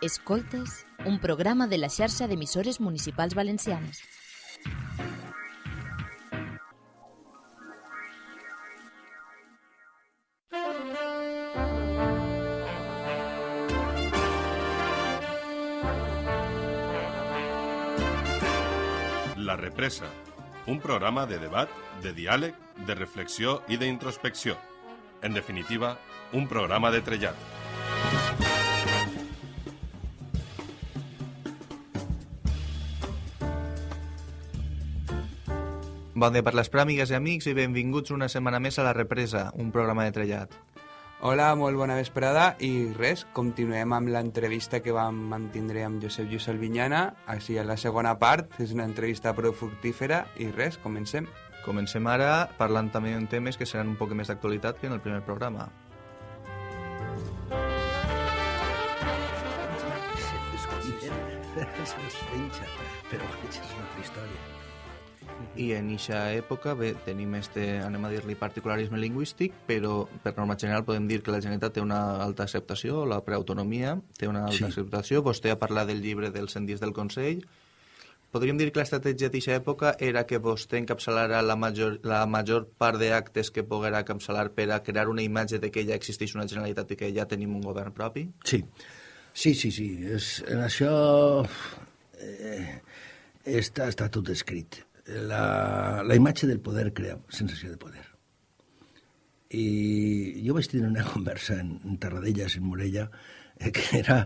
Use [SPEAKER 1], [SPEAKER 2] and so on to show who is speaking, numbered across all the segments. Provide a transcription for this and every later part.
[SPEAKER 1] Escoltes, un programa de la xarxa d'emissores municipals valencianes.
[SPEAKER 2] La Represa, un programa de debat, de diàleg, de reflexió i d'introspecció. En definitiva, un programa de trellat.
[SPEAKER 3] Bon dia per les pràmigues i amics i benvinguts una setmana més a La Represa, un programa de trellat.
[SPEAKER 4] Hola, molt bona vesprada i res, continuem amb l'entrevista que vam mantindre amb Josep Lluís Albinyana, així a la segona part, és una entrevista prou fructífera i res, comencem.
[SPEAKER 3] Comencem ara parlant també de temes que seran un poc més d'actualitat que en el primer programa.
[SPEAKER 5] Se'ns penja, però vaja, és una altra història.
[SPEAKER 3] I en eixa època bé, tenim este, anem a dir-li particularisme lingüístic, però per norma general podem dir que la Generalitat té una alta acceptació, la preautonomia té una alta
[SPEAKER 5] Sí.
[SPEAKER 3] acceptació. Vostè ha parlat del llibre dels 100 dies del Consell. Podríem dir que l'estratègia d'aquesta època era que vostè encapçalara la major, la major part d'actes que poguera encapçalar per a crear una imatge de que ja existeix una Generalitat i que ja tenim un govern propi?
[SPEAKER 5] Sí, sí, sí, sí. És, en això eh, està, està tot escrit. La, la imatge del poder crea sensació de poder. I jo vaig tenir una conversa en, en Tarradellas, en Morella, eh, que era,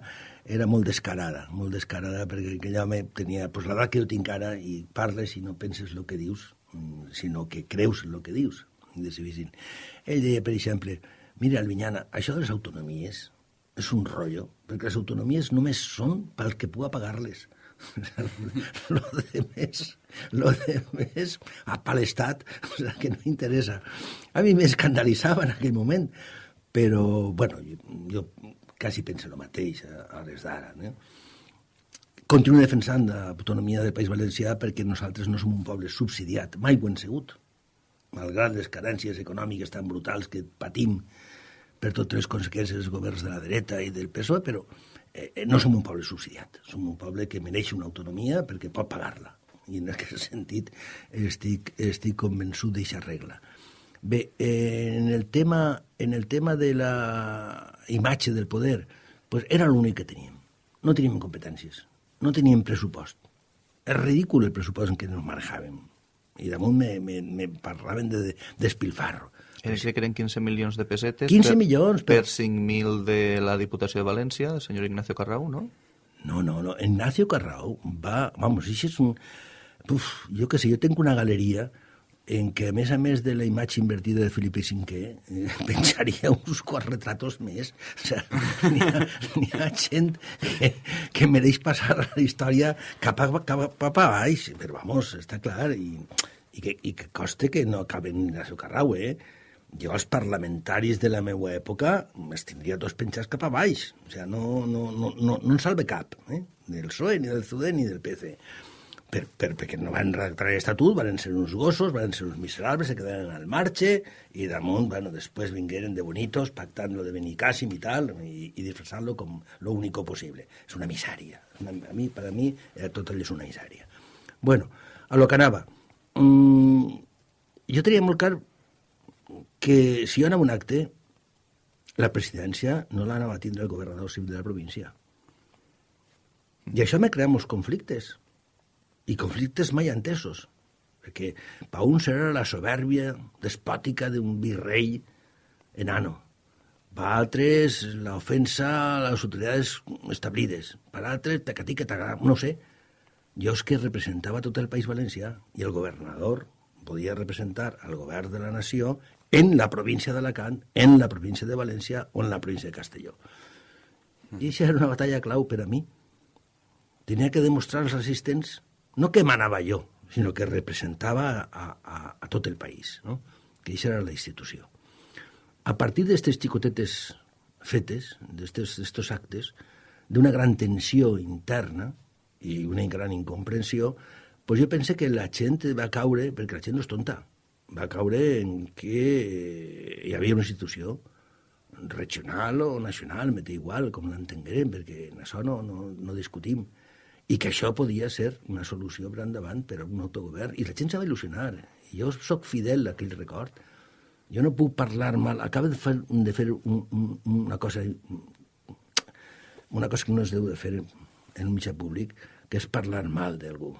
[SPEAKER 5] era molt descarada, molt descarada, perquè aquell home tenia pues, l'edat que jo tinc ara i parles i no penses el que dius, mm, sinó que creus el que dius. Ell deia, per exemple, mira, Albinyana, això de les autonomies és un rotllo, perquè les autonomies només són pel que pugui pagar-les. lo de més, lo de més a pa l'estat, o sea, que no interessa. A mi m'escandalitzava en aquell moment, però, bueno, jo, jo quasi penso el mateix a, a les d'ara, no? Continuo defensant l'autonomia del País Valencià perquè nosaltres no som un poble subsidiat, mai ho hem sigut, malgrat les carències econòmiques tan brutals que patim per totes les conseqüències dels governs de la dreta i del PSOE, però eh, no som un poble subsidiat, som un poble que mereix una autonomia perquè pot pagar-la. I en aquest sentit estic, estic convençut d'aquesta regla. Bé, eh, en, el tema, en el tema de la imatge del poder, pues era l'únic que teníem. No teníem competències, no teníem pressupost. És ridícul el pressupost en què ens manejàvem. I damunt me, me, me parlaven de, de despilfarro.
[SPEAKER 3] Era que eren 15 milions de pessetes
[SPEAKER 5] 15
[SPEAKER 3] per,
[SPEAKER 5] milions,
[SPEAKER 3] per
[SPEAKER 5] però-
[SPEAKER 3] 5.000 de la Diputació de València, el senyor Ignacio Carrau, no?
[SPEAKER 5] No, no, no. Ignacio Carrao va... Vamos, això és un... Uf, jo què sé, jo tinc una galeria en què, a més a més de la imatge invertida de Felipe V, eh, penjaria uns quants retratos més. O sigui, n'hi ha, ha gent que, que mereix passar a la història cap a, cap a, cap a baix, però vamos, està clar, i, i, que, i que coste que no acaben Ignacio Carrao, eh? Jo els parlamentaris de la meva època els tindria tots penjats cap a baix. O sigui, no, no, no, no, no en salve cap, eh? ni del PSOE, ni del CUDE, ni del PC. Per, per, perquè no van redactar l'estatut, van ser uns gossos, van ser uns miserables, se quedaren al marge, i damunt, bueno, després vingueren de bonitos, pactant lo de Benicàssim i tal, i, i disfressant-lo com lo único possible. És una misèria. Una, a mi, per a mi, eh, tot allò és una misèria. Bueno, a lo que anava. Mm, jo tenia molt clar que si jo anava un acte, la presidència no l'anava a tindre el governador civil de la província. I això me crea molts conflictes. I conflictes mai entesos. Perquè per uns era la soberbia despòtica d'un virrei enano. Per altres, l'ofensa a les autoritats establides. Per altres, tacatí que t'agrada, no sé. Jo és que representava tot el País Valencià i el governador podia representar al govern de la nació en la província d'Alacant, en la província de València o en la província de Castelló. I això era una batalla clau per a mi. Tenia que demostrar als assistents no que manava jo, sinó que representava a, a, a tot el país, no? que això era la institució. A partir d'aquestes xicotetes fetes, d'aquests actes, d'una gran tensió interna i una gran incomprensió, pues jo pense que la gent va caure, perquè la gent no és tonta, va caure en que hi havia una institució, regional o nacional, m'he igual, com l'entenguem, perquè en això no, no, no discutim. I que això podia ser una solució per endavant per a un autogovern. I la gent s'ha d'il·lusionar. Jo sóc fidel a aquell record. Jo no puc parlar mal. Acaba de fer, de fer un, un, una cosa una cosa que no es deu de fer en un mitjà públic, que és parlar mal d'algú.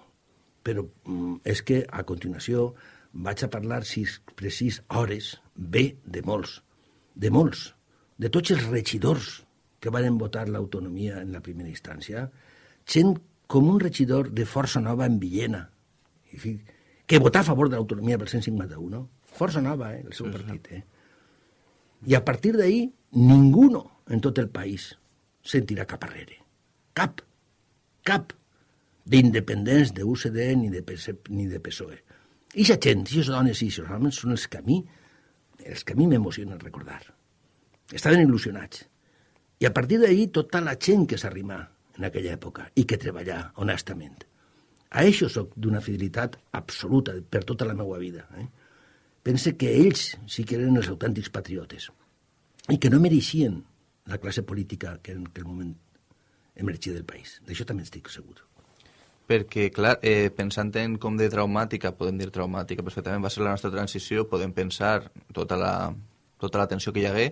[SPEAKER 5] Però mm, és que, a continuació, vaig a parlar sis, precís hores, bé de molts, de molts, de tots els regidors que van votar l'autonomia en la primera instància, gent com un regidor de Força Nova en Villena, que votà a favor de l'autonomia pel 151, Força Nova, eh, el seu partit. Eh? I a partir d'ahir, ningú en tot el país sentirà cap arrere. Cap. Cap d'independents de UCD ni de, PC, ni de PSOE. I la gent, i les dones i els homes són els que a mi, els que a mi m'emocionen recordar. Estaven il·lusionats. I a partir d'ahir tota la gent que s'arrimà en aquella època i que treballà honestament. A això sóc d'una fidelitat absoluta per tota la meva vida. Eh? Pense que ells sí que eren els autèntics patriotes i que no mereixien la classe política que en aquell moment emergia del país. D'això també estic segur.
[SPEAKER 6] Perquè, clar, eh, pensant en com de traumàtica, podem dir traumàtica perfectament, va ser la nostra transició, podem pensar tota la, tota la tensió que hi hagué,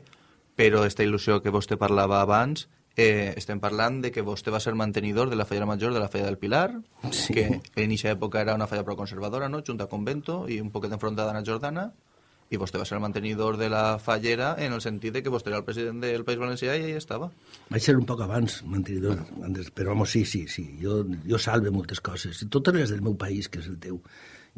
[SPEAKER 6] però aquesta il·lusió que vostè parlava abans, eh, estem parlant de que vostè va ser mantenidor de la falla major de la falla del Pilar, sí. que en aquesta època era una falla proconservadora, no?, junta a Convento i un poquet enfrontada a Jordana, i vostè va ser el mantenidor de la fallera en el sentit de que vostè era el president del País Valencià i ahí estava.
[SPEAKER 5] Vaig ser un poc abans mantenidor, bueno. però vamos, sí, sí, sí, jo, jo salve moltes coses, totes les del meu país, que és el teu,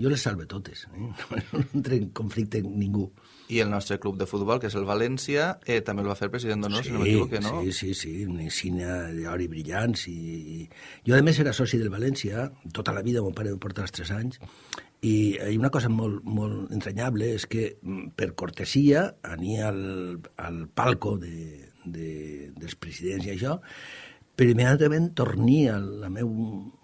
[SPEAKER 5] jo les salve totes, eh? no entra en conflicte amb ningú.
[SPEAKER 6] I el nostre club de futbol, que és el València, eh, també el va fer president d'honor, sí, si no m'equivoque, no?
[SPEAKER 5] Sí, sí, sí, d'or i brillants. I... Jo, a més, era soci del València, tota la vida, mon pare em porta els 3 anys, i hi una cosa molt, molt entranyable és que, mm, per cortesia, ania al, al palco de, de, dels presidents i això, però immediatament tornia a la meu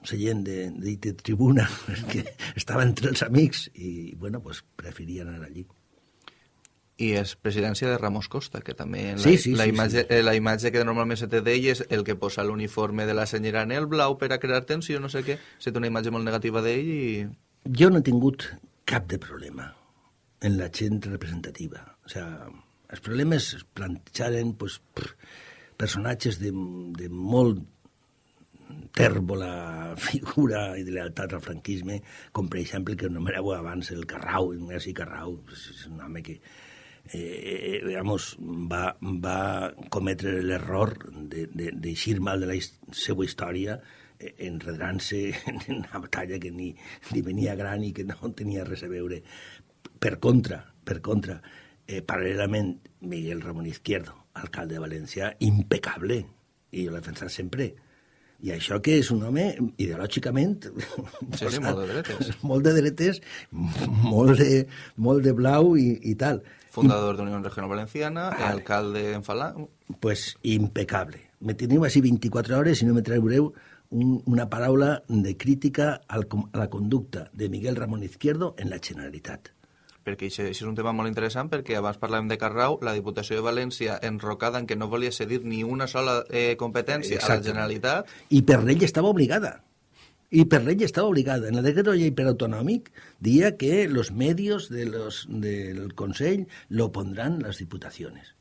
[SPEAKER 5] seient de, de, de tribuna, perquè estava entre els amics i, bueno, pues, preferia anar allí.
[SPEAKER 6] I és presidència de Ramos Costa, que també la,
[SPEAKER 5] sí, sí,
[SPEAKER 6] la,
[SPEAKER 5] sí,
[SPEAKER 6] imatge,
[SPEAKER 5] sí.
[SPEAKER 6] La imatge que normalment se té d'ell és el que posa l'uniforme de la senyora en el blau per a crear tensió, no sé què. Se té una imatge molt negativa d'ell i
[SPEAKER 5] jo no he tingut cap de problema en la gent representativa. O sea, els problemes es plantejaren pues, personatges de, de molt tèrbola figura i de lealtat al franquisme, com per exemple que nomeneu abans el Carrau, Ignasi Carrau, és un home que eh, digamos, va, va cometre l'error d'eixir de, de, mal de la seva història enredrant-se en una batalla que ni, ni venia gran i que no tenia res a veure. Per contra, per contra, eh, paral·lelament, Miguel Ramon Izquierdo, alcalde de València, impecable, i jo l'he defensat sempre. I això que és un home ideològicament...
[SPEAKER 6] Sí, sí, molt de dretes.
[SPEAKER 5] Molt de dretes, molt de, molt de blau i, i tal.
[SPEAKER 6] Fundador de Unió Regional Valenciana, vale. alcalde en Falà...
[SPEAKER 5] Pues impecable. Me teniu així 24 hores i no me traureu un, una paraula de crítica al, a la conducta de Miguel Ramón Izquierdo en la Generalitat.
[SPEAKER 6] Perquè això, això és un tema molt interessant perquè abans parlàvem de Carrau, la Diputació de València enrocada en que no volia cedir ni una sola eh, competència Exacte. a la Generalitat.
[SPEAKER 5] I per llei estava obligada. I per llei estava obligada. En el decret de llei per autonòmic dia que los medios de los, del Consell lo pondran les diputacions.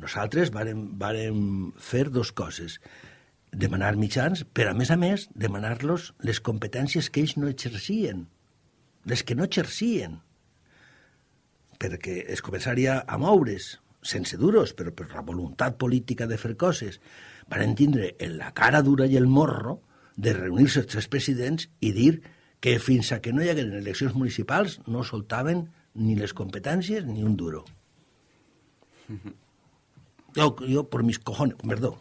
[SPEAKER 5] Nosaltres vàrem, vàrem fer dos coses demanar mitjans, però a més a més demanar-los les competències que ells no exercien, les que no exercien, perquè es començaria a moure's, sense duros, però per la voluntat política de fer coses, van tindre en la cara dura i el morro de reunir-se els tres presidents i dir que fins a que no hi hagueren eleccions municipals no soltaven ni les competències ni un duro. Jo, jo per mis cojones, perdó,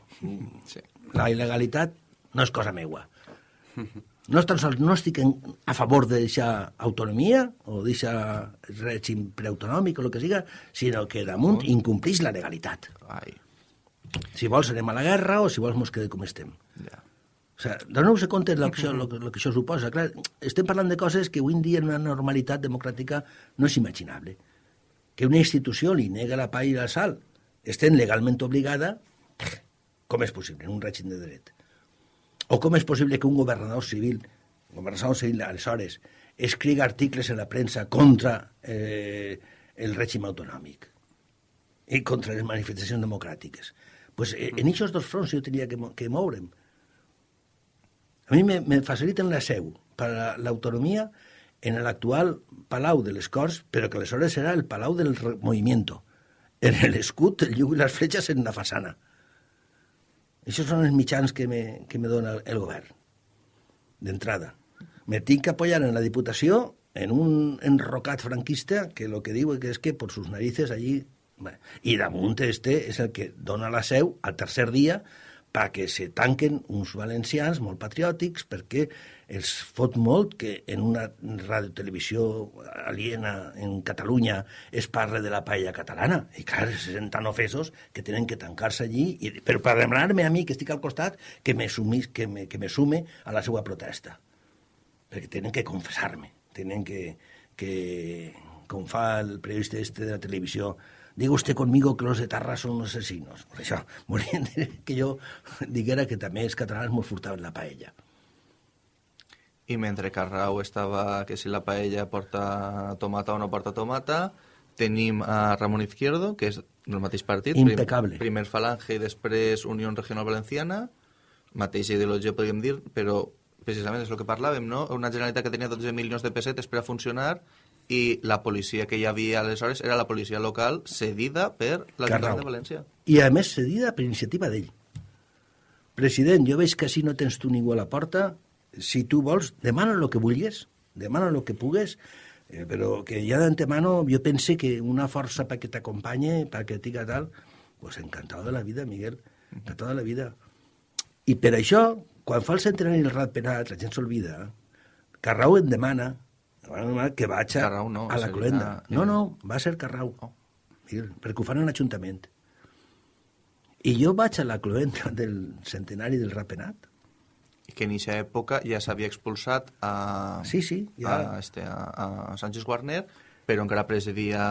[SPEAKER 5] sí la il·legalitat no és cosa meua. No, tan sols no estic en, a favor d'aquesta autonomia o d'aquest règim preautonòmic o el que siga, sinó que damunt incomplís la legalitat. Ai. Si vols anem a la guerra o si vols mos quedem com estem. Ja. O sigui, doneu-vos compte del que, lo, lo que això suposa. Clar, estem parlant de coses que avui en dia en una normalitat democràtica no és imaginable. Que una institució li nega la pa i la sal estem legalment obligada, com és possible en un règim de dret? O com és possible que un governador civil, governador civil aleshores, escriga articles en la premsa contra eh, el règim autonòmic i contra les manifestacions democràtiques? pues, eh, en aquests dos fronts jo tenia que, que moure'm. A mi me, me faciliten la seu per l'autonomia en l'actual Palau de les Corts, però que aleshores serà el Palau del Movimiento. En l'escut, el llum i les fletxes en la façana. Això són els mitjans que me, que me dona el govern, d'entrada. Me tinc que apoyar en la Diputació en un enrocat franquista que lo que diu és que por sus narices allí... I damunt este és el que dona la seu al tercer dia perquè se tanquen uns valencians molt patriòtics perquè els fot molt que en una radiotelevisió aliena en Catalunya es parle de la paella catalana. I clar, se senten ofesos que tenen que tancar-se allí, i, però per demanar-me a mi, que estic al costat, que me, sumis, que, me, que me sume a la seva protesta. Perquè tenen que confessar-me, tenen que, que, com fa el periodista este de la televisió, diga usted conmigo que los de Tarra son los asesinos. Per això, volien que jo diguera que també els catalans molt furtaven la paella.
[SPEAKER 3] I mentre Carrau estava que si la paella porta tomata o no porta tomata, tenim a Ramon Izquierdo, que és del mateix partit.
[SPEAKER 5] Impecable.
[SPEAKER 3] Prim, primer Falange i després Unió Regional Valenciana, mateixa ideologia podríem dir, però precisament és el que parlàvem, no? Una Generalitat que tenia 12 milions de pessetes per a funcionar i la policia que hi havia aleshores era la policia local cedida per l'Ajuntament de València.
[SPEAKER 5] I a més cedida per iniciativa d'ell. President, jo veig que així no tens tu ningú a la porta, si tu vols, demana el que vulguis, demana el que pugues, eh, però que ja d'antemano jo pense que una força perquè t'acompanye, perquè tinga tal, pues encantado de la vida, Miguel, encantado de la vida. I per això, quan fa el centenari del rat penat, la gent s'olvida, Carrau em demana que vaig a,
[SPEAKER 3] Carrau no,
[SPEAKER 5] a la cloenda. No, no, va ser Carrau.
[SPEAKER 3] Oh.
[SPEAKER 5] Perquè ho fan en l'Ajuntament. I jo vaig a la cloenda del centenari del rapenat.
[SPEAKER 3] I que en aquesta època ja s'havia expulsat a,
[SPEAKER 5] Sí, sí, ja.
[SPEAKER 3] a, este, a, a Sánchez Guarner, però encara presidia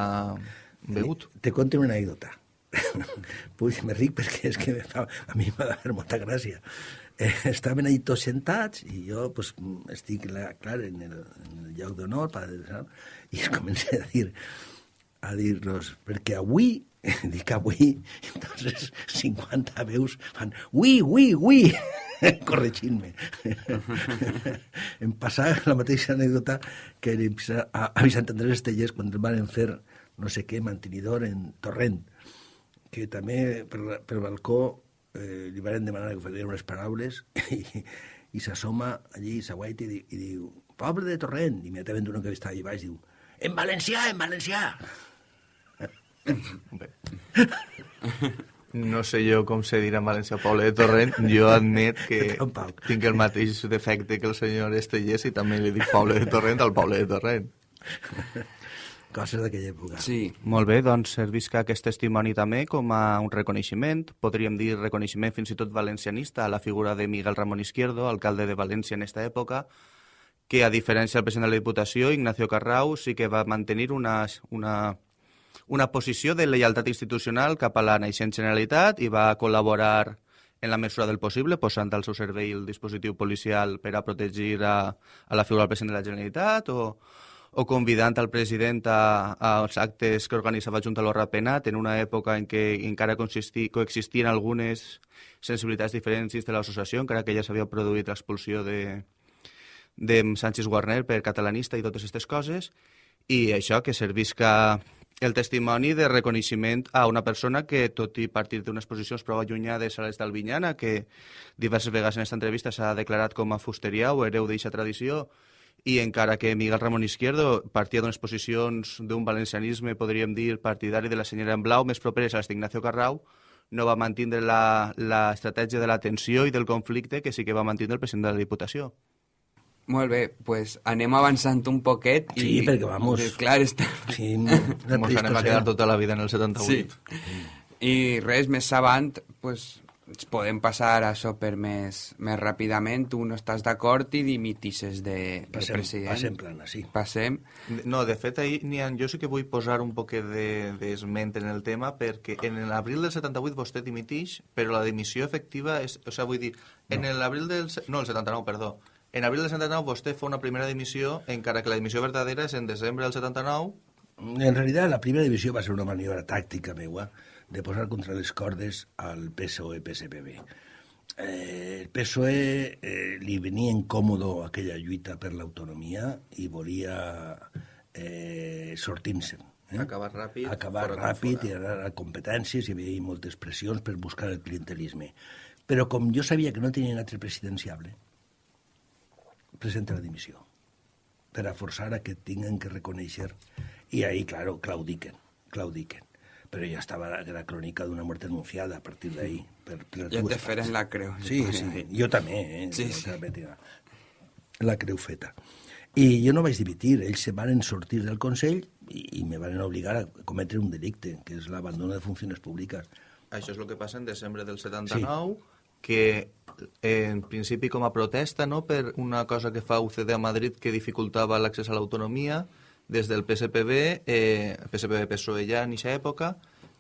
[SPEAKER 3] Begut.
[SPEAKER 5] Te conto una anècdota. Puig, me ric perquè és que fa, a mi m'ha de fer molta gràcia. Eh, estaven ahí tots sentats i jo pues, estic, la, clar, en el, en el lloc d'honor i es comença a dir a dir-los, perquè avui, dic avui, entonces 50 veus fan ui, ui, ui, corregint-me. em passava la mateixa anècdota que a, a Vicent Andrés Estellers quan van fer no sé què, mantenidor en Torrent, que també per, per balcó eh, li van demanar que faria unes paraules i, i s'assoma allí, s'aguaita i, i diu poble de Torrent, i immediatament uno que estava allà baix diu en valencià, en valencià.
[SPEAKER 3] Bé. No sé jo com se dirà en València Poble de Torrent. Jo admet que
[SPEAKER 5] Tampoc.
[SPEAKER 3] tinc el mateix defecte que el senyor Estellers i també li dic Poble de Torrent al Poble de Torrent.
[SPEAKER 5] Coses d'aquella època.
[SPEAKER 4] Sí,
[SPEAKER 6] Molt bé, doncs servisca aquest testimoni també com a un reconeixement, podríem dir reconeixement fins i tot valencianista a la figura de Miguel Ramón Izquierdo, alcalde de València en aquesta època, que a diferència del president de la Diputació, Ignacio Carrau, sí que va mantenir una, una, una posició de lleialtat institucional cap a la naixent Generalitat i va col·laborar en la mesura del possible, posant al seu servei el dispositiu policial per a protegir a, a la figura del president de la Generalitat o, o convidant al president a, als actes que organitzava Junta Lorra Penat en una època en què encara coexistien algunes sensibilitats diferents dins de l'associació, encara que ja s'havia produït l'expulsió de, de Sánchez Guarner per catalanista i totes aquestes coses, i això que servisca el testimoni de reconeixement a una persona que, tot i partir d'unes posicions prou allunyades a les d'Albinyana, que diverses vegades en aquesta entrevista s'ha declarat com a fusteria o hereu d'eixa tradició, i encara que Miguel Ramon Izquierdo partia d'unes posicions d'un valencianisme, podríem dir, partidari de la senyora en blau, més properes a les d'Ignacio Carrau, no va mantindre la, la estratègia de la tensió i del conflicte que sí que va mantindre el president de la Diputació.
[SPEAKER 4] molt bé, pues anem avançant un poquet i...
[SPEAKER 5] Sí, perquè vamos.
[SPEAKER 4] Eh, Clar, està...
[SPEAKER 5] Sí,
[SPEAKER 3] Mos anem a quedar tota la vida en el 78.
[SPEAKER 4] Sí. I res, més avant, pues, podem passar a això per més, més ràpidament. Tu no estàs d'acord i dimitisses de, de
[SPEAKER 5] Passem,
[SPEAKER 4] president.
[SPEAKER 5] passem plana, sí.
[SPEAKER 4] Passem.
[SPEAKER 3] No, de fet, ahir, Nian, jo sí que vull posar un poquet d'esment de, en el tema perquè en l'abril del 78 vostè dimitix, però la dimissió efectiva és... O sigui, vull dir, en
[SPEAKER 5] No.
[SPEAKER 3] l'abril del... No, el 79, perdó. En abril del 79 vostè fa una primera dimissió, encara que la dimissió verdadera és en desembre del 79,
[SPEAKER 5] En realidad, la primera división va a ser una maniobra táctica meua de posar contra les cordes al PSOE-PSPB. Eh, el PSOE eh, li venia incòmodo aquella lluita per l'autonomia i volia eh, sortir-se'n. Eh?
[SPEAKER 3] Acabar ràpid,
[SPEAKER 5] Acabar ràpid i anar a competències, hi havia moltes pressions per buscar el clientelisme. Però com jo sabia que no tenien altre presidenciable, presenta la dimissió per a forçar a que tinguin que reconèixer i ahí, claro, claudiquen, claudiquen. Però ja estava la, la crònica d'una mort anunciada a partir d'ahí. Per, per dues
[SPEAKER 4] te feren
[SPEAKER 5] parts.
[SPEAKER 4] la creu.
[SPEAKER 5] Sí, sí, jo també, eh?
[SPEAKER 4] Sí,
[SPEAKER 5] Jo
[SPEAKER 4] sí.
[SPEAKER 5] la, la creu feta. I jo no vaig dimitir, ells se van sortir del Consell i, i me van obligar a cometre un delicte, que és l'abandono de funcions públiques.
[SPEAKER 3] Això és el que passa en desembre del 79, sí. que en principi com a protesta no, per una cosa que fa UCD a Madrid que dificultava l'accés a l'autonomia, des del PSPB, eh, PSPB-PSOE ja en aquesta època,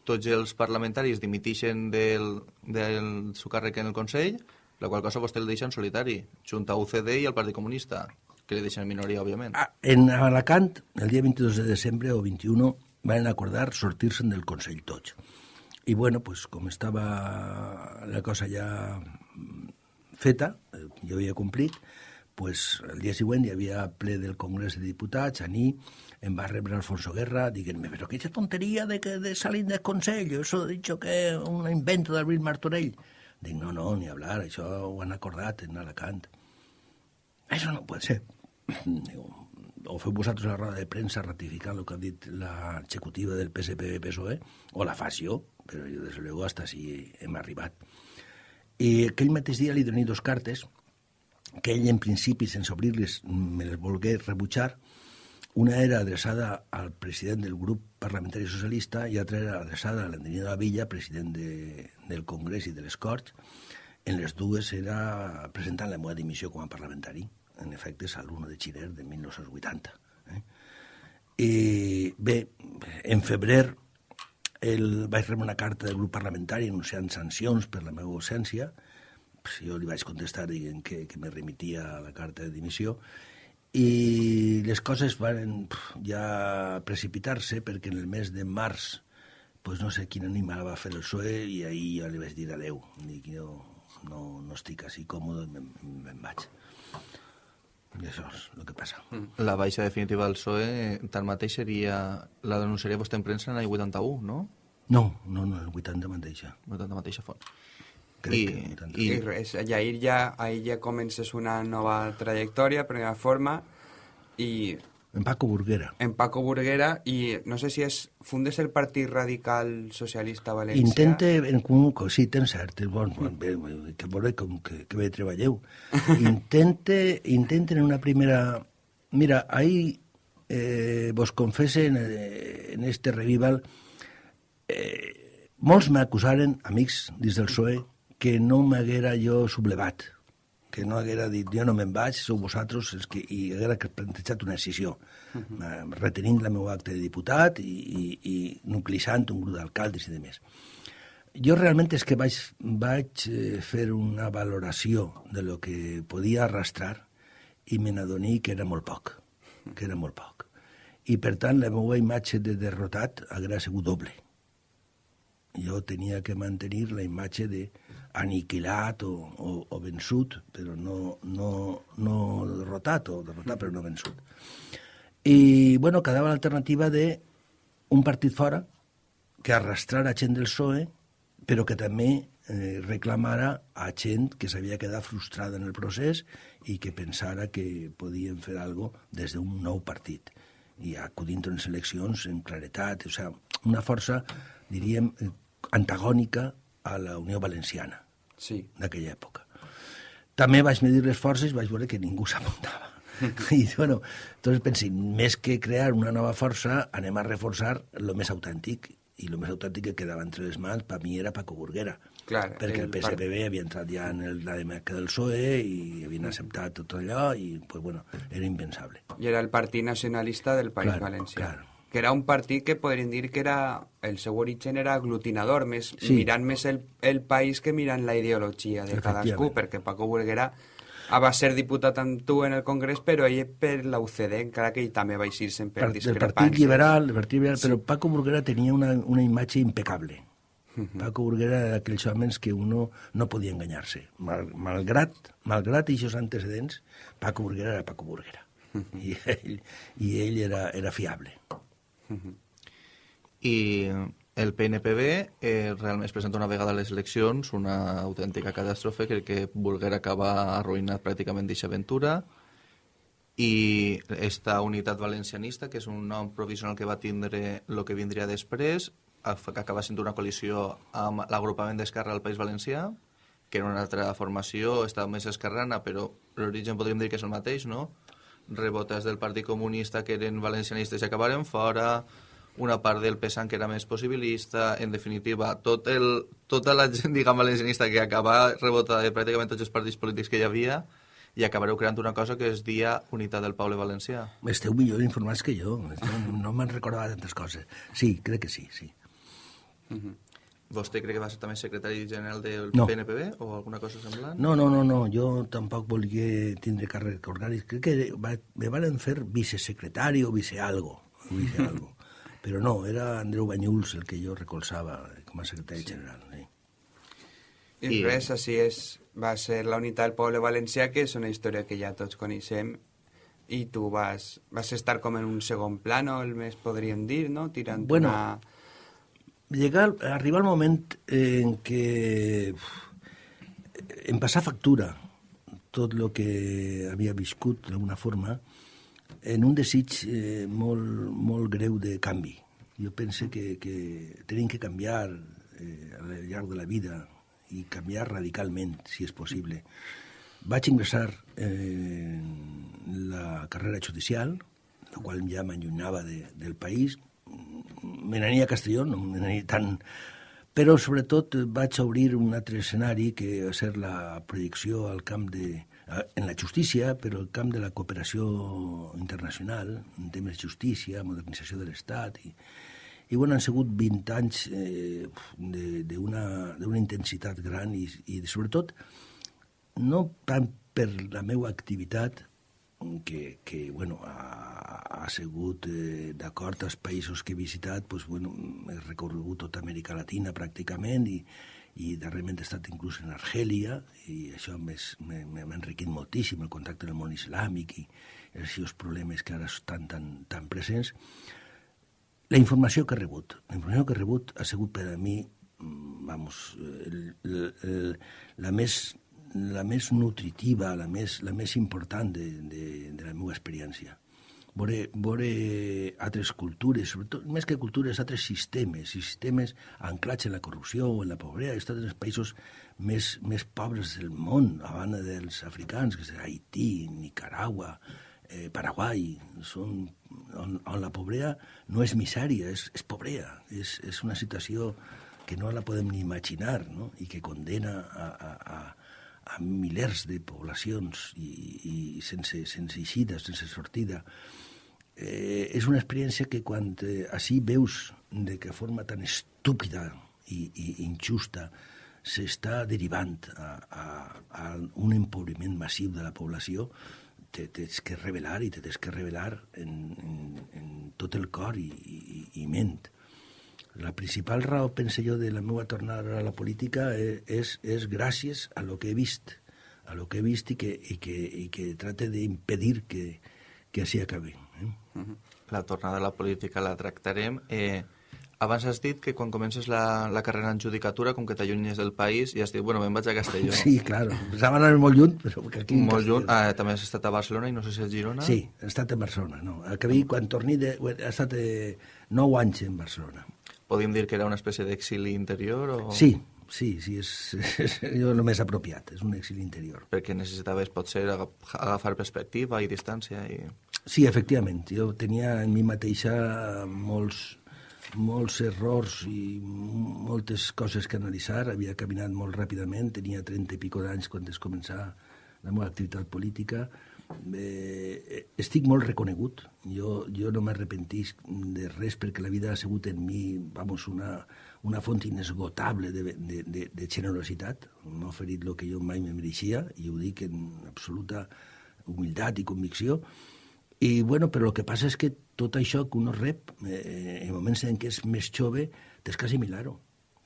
[SPEAKER 3] tots els parlamentaris dimitixen del, del seu càrrec en el Consell, la qual cosa vostè el deixa en solitari, junt a UCD i al Partit Comunista, que li deixen en minoria, òbviament.
[SPEAKER 5] Ah, En Alacant, el dia 22 de desembre o 21, van acordar sortir-se'n del Consell tots. I bueno, pues, com estava la cosa ja feta, eh, jo havia complit, pues, el dia següent hi havia ple del Congrés de Diputats, a mi em va rebre Alfonso Guerra dient-me, però qué tonteria de, que, de salir del Consell, eso he dicho que un invento d'Alvin Martorell. Dic, no, no, ni hablar, això ho han acordat en Alacant. Això no pot ser. Diu, o feu vosaltres la roda de premsa ratificant el que ha dit l'executiva del PSPB-PSOE, o la faig jo, però jo, des de luego, hasta si hem arribat. I aquell mateix dia li doné dos cartes, que ell, en principi, sense obrir-les, me les volgué rebutjar. Una era adreçada al president del grup parlamentari socialista i altra era adreçada a l'Antonio de la Villa, president de, del Congrés i de les Corts. En les dues era presentant la meva dimissió com a parlamentari. En efecte, és l'1 de Xiner de 1980. Eh? I bé, en febrer el, vaig rebre una carta del grup parlamentari anunciant sancions per la meva ausència. Pues jo li vaig contestar dient que, que me remitia a la carta de dimissió i les coses van ja precipitar-se perquè en el mes de març pues no sé quin animal va fer el PSOE i ahir jo li vaig dir adeu. Dic, jo no, no estic així còmode, me'n me vaig. I això és el que passa.
[SPEAKER 3] La baixa definitiva del PSOE, tanmateix, seria... La denunciaria vostè en premsa en l'any 81, no?
[SPEAKER 5] No, no, no, el 80 me'n deixa.
[SPEAKER 3] 80 mateixa font.
[SPEAKER 5] Crec
[SPEAKER 3] I,
[SPEAKER 5] que 80.
[SPEAKER 4] I
[SPEAKER 3] i,
[SPEAKER 4] res, i ahir ja, ahir ja comences una nova trajectòria, primera forma, i
[SPEAKER 5] En Paco Burguera.
[SPEAKER 4] en Paco Burguera, i no sé si és, fundes el Partit Radical Socialista Valencià.
[SPEAKER 5] Intente, en comú, sí, tens cert, és bon, bon bé, que veure com que, que bé treballeu. Intente, intenten en una primera... Mira, ahí eh, vos confesse en, eh, en este revival, eh, molts m'acusaren, amics dins del PSOE, que no m'haguera jo sublevat, que no haguera dit jo no me'n vaig, sou vosaltres els que, i haguera plantejat una decisió, uh -huh. retenint la meva acte de diputat i, i, i nuclitzant un grup d'alcaldes i de més. Jo realment és que vaig, vaig eh, fer una valoració de lo que podia arrastrar i me n'adoní que era molt poc, que era molt poc. I per tant la meva imatge de derrotat haguera sigut doble. Jo tenia que mantenir la imatge de aniquilat o, o, o vençut, però no, no, no derrotat, o derrotat però no vençut. I, bueno, quedava l'alternativa de un partit fora que arrastrara gent del PSOE, però que també eh, reclamara a gent que s'havia quedat frustrada en el procés i que pensara que podien fer algo des d'un nou partit i acudint a unes eleccions en claretat, o sigui, una força, diríem, eh, antagònica a la Unió Valenciana
[SPEAKER 4] Sí.
[SPEAKER 5] d'aquella època. També vaig medir les forces i vaig veure que ningú s'apuntava. I, bueno, entonces pensé, més que crear una nova força, anem a reforçar el més autèntic, i el més autèntic que quedava entre les mans, per mi era Paco Burguera.
[SPEAKER 4] Clar,
[SPEAKER 5] perquè el,
[SPEAKER 4] el
[SPEAKER 5] PSPB havia entrat ja en el, la demarca del PSOE i havien acceptat tot allò i, pues, bueno, era impensable.
[SPEAKER 4] I era el Partit Nacionalista del País
[SPEAKER 5] Claro,
[SPEAKER 4] Valencià.
[SPEAKER 5] claro.
[SPEAKER 4] Que era un partit que podríem dir que era... El seu origen era aglutinador, més,
[SPEAKER 5] Sí.
[SPEAKER 4] mirant més el, el país que mirant la ideologia de cadascú, perquè Paco Burguera va ser diputat amb tu en el Congrés, però ell per la UCD, encara que ell també va eixir sempre
[SPEAKER 5] Par- del
[SPEAKER 4] discrepàncies.
[SPEAKER 5] Partit Liberal, el Partit Liberal però Paco Burguera tenia una, una imatge impecable. Paco Burguera era d'aquells homes que uno no podia enganyar-se. Mal, malgrat, malgrat aquests antecedents, Paco Burguera era Paco Burguera. I ell, i ell era, era fiable.
[SPEAKER 6] I el PNPB eh, realment es presenta una vegada a les eleccions una autèntica catàstrofe que, que volguera acabar arruïnat pràcticament d'aquesta aventura i esta unitat valencianista, que és un nom provisional que va tindre el que vindria després, que acaba sent una coalició amb l'agrupament d'Esquerra al País Valencià, que era una altra formació, estava més esquerrana, però l'origen podríem dir que és el mateix, no? Rebotes del Partit Comunista que eren valencianistes i acabaren fora, una part del PSAN que era més possibilista, en definitiva, tot el, tota la gent, diguem, valencianista que acaba rebotada de pràcticament tots els partits polítics que hi havia i acabareu creant una cosa que es dia Unitat del Poble Valencià.
[SPEAKER 5] Esteu millor informats que jo. No, no me'n recordava tantes coses. Sí, crec que sí, sí.
[SPEAKER 6] Vostè crec que va ser també secretari general del
[SPEAKER 5] No.
[SPEAKER 6] PNPB o alguna cosa semblant?
[SPEAKER 5] No, no, no, no, jo tampoc volia tindre càrrec orgànic. Crec que va, me van fer vicesecretari o vicealgo, vicealgo. Però no, era Andreu Banyuls el que jo recolzava com a secretari general. Sí.
[SPEAKER 4] I,
[SPEAKER 6] I-
[SPEAKER 4] res, així és, va ser la unitat del poble valencià, que és una història que ja tots coneixem, i tu vas, vas estar com en un segon plano, el més podríem dir, no? Tirant
[SPEAKER 5] Bueno,
[SPEAKER 4] una...
[SPEAKER 5] Llegar, arribar el moment en què em passar factura tot el que havia viscut d'alguna forma en un desig eh, molt, molt greu de canvi. Jo penso que, que tenim que canviar eh, al llarg de la vida i canviar radicalment, si és possible. Vaig ingressar eh, en la carrera judicial, la qual ja m'allunyava de, del país, me n'ania a Castelló, no me n'ania tant... Però, sobretot, vaig obrir un altre escenari que va ser la projecció al camp de... en la justícia, però el camp de la cooperació internacional, en temes de justícia, modernització de l'Estat... I, i bueno, han sigut 20 anys eh, d'una intensitat gran i, i sobretot no tant per la meva activitat, que, que bueno, ha, ha sigut eh, d'acord als països que he visitat, pues, bueno, he recorregut tota Amèrica Latina pràcticament i, i darrerament he estat inclús en Argèlia i això m'ha enriquit moltíssim el contacte amb el món islàmic i els problemes que ara estan tan, tan presents. La informació que he rebut, la informació que he rebut ha sigut per a mi, mm, vamos, el, el, el, la més la més nutritiva, la més, la més important de, de, de la meva experiència. Veure, veure altres cultures, sobretot, més que cultures, altres sistemes, sistemes anclats en la corrupció en la pobresa, he estat en els països més, més pobres del món, a banda dels africans, que és Haití, Nicaragua, eh, Paraguai, són, on, on la pobresa no és misèria, és, és pobresa, és, és una situació que no la podem ni imaginar no? i que condena a, a, a, a milers de poblacions i, i sense, sense eixida, sense sortida. Eh, és una experiència que quan eh, així veus de que forma tan estúpida i, i injusta s'està derivant a, a, a un empobriment massiu de la població, te tens que revelar i te tens que revelar en, en, en tot el cor i, i, i ment. La principal raó, penso jo, de la meva tornada a la política és, és, és gràcies a lo que he vist, a lo que he vist i que, i que, i que trate d'impedir que, que així acabi. Eh?
[SPEAKER 6] La tornada a la política la tractarem. Eh, abans has dit que quan comences la, la carrera en judicatura, com que t'allunyes del país, i has dit, bueno, me'n vaig a Castelló.
[SPEAKER 5] Sí, claro. Pensava anar molt lluny, però que aquí... en
[SPEAKER 6] Molt lluny. Ah, també has estat a Barcelona i no sé si a Girona.
[SPEAKER 5] Sí, he estat a Barcelona, no. Acabí, quan torni, de, he estat eh, 9 anys en Barcelona.
[SPEAKER 6] Podríem dir que era una espècie d'exili interior o...
[SPEAKER 5] Sí, sí, sí, és, és jo el més apropiat, és un exili interior.
[SPEAKER 6] Perquè necessitaves, potser, aga- agafar perspectiva i distància i...
[SPEAKER 5] Sí, efectivament, jo tenia en mi mateixa molts, molts errors i moltes coses que analitzar. Havia caminat molt ràpidament, tenia 30 i pico d'anys quan es començar la meva activitat política. Eh, estic molt reconegut. Jo, jo no m'arrepentisc de res perquè la vida ha sigut en mi vamos, una, una font inesgotable de, de, de, de generositat. M'ha oferit el que jo mai me mereixia i ho dic en absoluta humilitat i convicció i, bueno, però el que passa és que tot això que uno rep, eh, en moments en què és més jove, tens que assimilar-ho.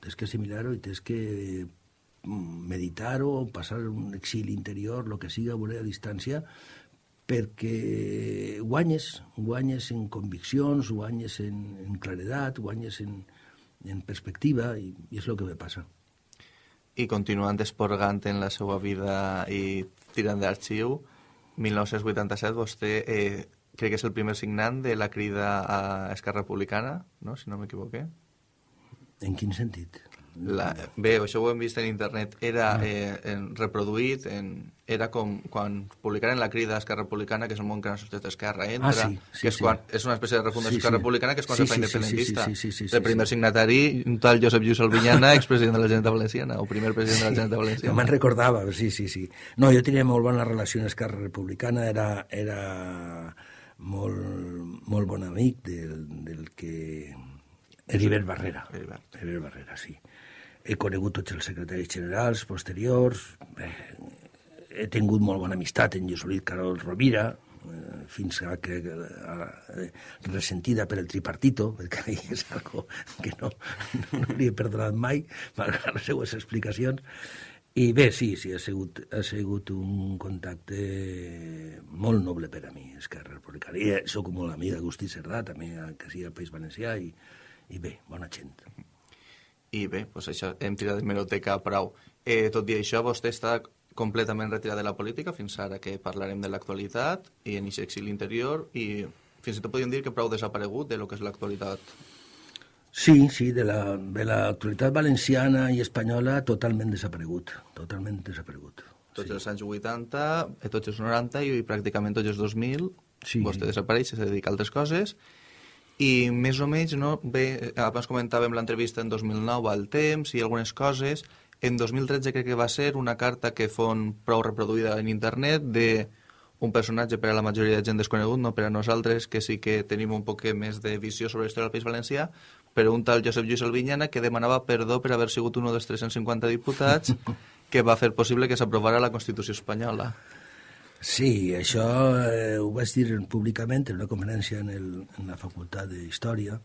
[SPEAKER 5] Tens que assimilar-ho i tens que mm, meditar-ho, passar un exili interior, el que siga, veure a distància, perquè guanyes, guanyes en conviccions, guanyes en, en claredat, guanyes en, en perspectiva, i, i és el que me passa.
[SPEAKER 6] I continuant esporgant en la seva vida i tirant d'arxiu, 1987 vostè eh, crec que és el primer signant de la crida a Esquerra Republicana, no? si no m'equivoqué.
[SPEAKER 5] En quin sentit?
[SPEAKER 6] La, bé, això ho hem vist en internet, era ah. eh, en, reproduït, en, era com quan publicaren la crida a Esquerra Republicana, que és el món que no sortit d'Esquerra entra,
[SPEAKER 5] ah, sí, sí,
[SPEAKER 6] que és,
[SPEAKER 5] sí.
[SPEAKER 6] quan, és una espècie de refundació sí, sí. Esquerra Republicana, que és quan
[SPEAKER 5] sí,
[SPEAKER 6] se fa
[SPEAKER 5] sí,
[SPEAKER 6] independentista.
[SPEAKER 5] Sí, sí, sí, sí, sí,
[SPEAKER 6] el primer
[SPEAKER 5] sí.
[SPEAKER 6] signatari, un tal Josep Lluís Albinyana, expresident de la Generalitat Valenciana, o primer president de la Generalitat Valenciana.
[SPEAKER 5] Me'n recordava, sí, sí, sí. No, jo tenia molt bona relació amb Esquerra Republicana, era, era molt, molt bon amic del, del que... Heribert Barrera.
[SPEAKER 6] Heribert.
[SPEAKER 5] Heribert Barrera, sí he conegut tots els secretaris generals posteriors, eh, he tingut molt bona amistat en Josolit Carol Rovira, eh, fins a que eh, ressentida per el tripartito, perquè és algo que no, no li he perdonat mai, malgrat les seues explicacions, i bé, sí, sí, ha sigut, ha sigut un contacte molt noble per a mi, Esquerra Republicana. I sóc molt amic d'Agustí Cerdà, també, que sigui al País Valencià, i, i bé, bona gent.
[SPEAKER 6] I bé, doncs això, hem tirat de meroteca prou. Eh, tot i això, vostè està completament retirat de la política fins ara que parlarem de l'actualitat i en aquest exili interior i fins i tot podríem dir que prou desaparegut de lo que és l'actualitat.
[SPEAKER 5] Sí, sí, de la, de l'actualitat valenciana i espanyola totalment desaparegut, totalment desaparegut.
[SPEAKER 6] Tots
[SPEAKER 5] sí.
[SPEAKER 6] els anys 80, eh, tots els 90 i pràcticament tots els 2000
[SPEAKER 5] Sí.
[SPEAKER 6] vostè desapareix, se dedica a altres coses i més o menys, no, bé, abans comentàvem l'entrevista en 2009 al Temps i algunes coses, en 2013 crec que va ser una carta que fon prou reproduïda en internet de un personatge per a la majoria de gent desconegut, no per a nosaltres, que sí que tenim un poc més de visió sobre la història del País Valencià, però un tal Josep Lluís Albinyana que demanava perdó per haver sigut un dels 350 diputats que va fer possible que s'aprovara la Constitució espanyola.
[SPEAKER 5] Sí, això eh, ho vaig dir públicament en una conferència en, el, en la Facultat de Història,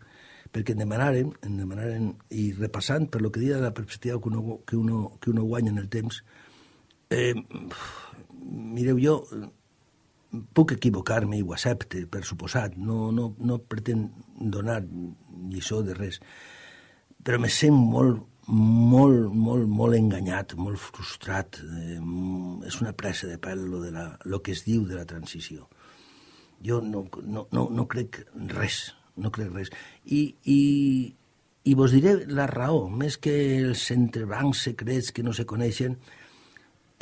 [SPEAKER 5] perquè em demanaren, em demanaren, i repassant per lo que dia de la perspectiva que uno, que uno, que uno guanya en el temps, eh, mireu, jo puc equivocar-me i ho accepte, per suposat, no, no, no pretén donar lliçó de res, però me sent molt, molt, molt, molt enganyat, molt frustrat. Eh, és una pressa de pèl lo, de la, lo que es diu de la transició. Jo no, no, no, no crec res, no crec res. I, i, i vos diré la raó, més que els entrebancs secrets que no se coneixen,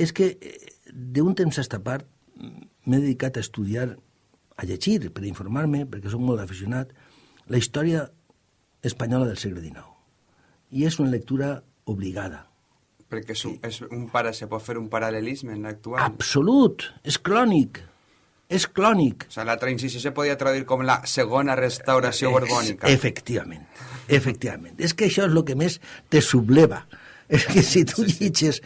[SPEAKER 5] és que eh, d'un temps a esta part m'he dedicat a estudiar, a llegir, per informar-me, perquè sóc molt aficionat, la història espanyola del segle XIX i és una lectura obligada.
[SPEAKER 4] Perquè és un, és un para, se pot fer un paral·lelisme en l'actual.
[SPEAKER 5] Absolut, és clònic, és clònic.
[SPEAKER 4] O sigui, la transició se podia traduir com la segona restauració borbònica.
[SPEAKER 5] Efectivament, efectivament. És que això és el que més te subleva. És que si tu sí, sí. llitges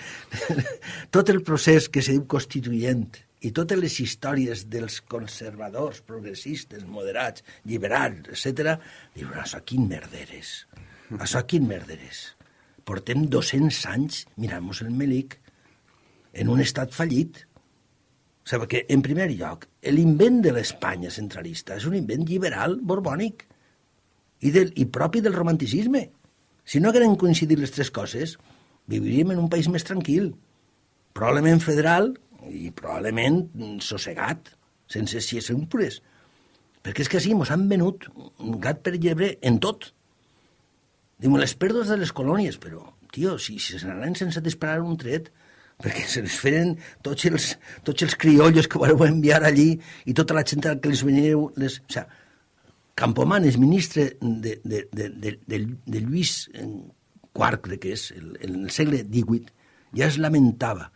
[SPEAKER 5] tot el procés que se diu constituent i totes les històries dels conservadors, progressistes, moderats, liberals, etc., diuen, això quin merderes. Això quin merderes. Portem 200 anys mirant-nos el Melic en un estat fallit. O sigui, que, en primer lloc, l'invent de l'Espanya centralista és un invent liberal borbònic i, del, i propi del romanticisme. Si no hagueren coincidit les tres coses, viviríem en un país més tranquil, probablement federal i probablement sossegat, sense xies Perquè és que sí, mos han venut gat per llebre en tot. Diu, les pèrdues de les colònies, però, tio, si, si se n'anaven sense disparar un tret, perquè se les feren tots els, tots els criollos que vareu enviar allí i tota la gent que les veníeu... Les... O sea, Campomanes, ministre de, de, de, de, de, de Lluís IV, crec que és, el, en el segle XVIII, ja es lamentava